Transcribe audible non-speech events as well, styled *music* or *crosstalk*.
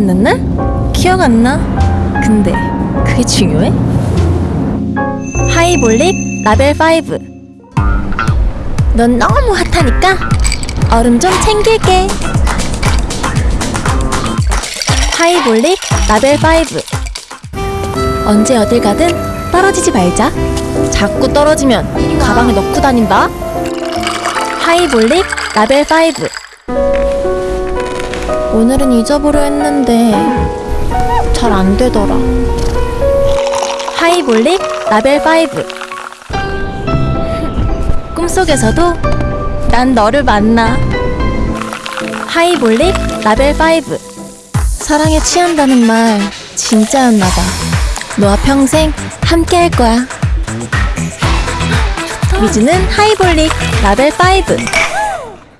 날? 기억 안 나? 근데 그게 중요해? 하이볼릭 라벨 5. 넌 너무 핫하니까 얼음 좀 챙길게. 하이볼릭 라벨 5. 언제 어딜 가든 떨어지지 말자. 자꾸 떨어지면 가방에 넣고 다닌다. 하이볼릭 라벨 5. 오늘은 잊어보려 했는데 잘 안 되더라. 하이볼릭 라벨 5. *laughs* 꿈속에서도 난 너를 만나. 하이볼릭 라벨 5. 사랑에 취한다는 말 진짜였나 봐. 너와 평생 함께 할 거야. 미즈는 하이볼릭 라벨 5.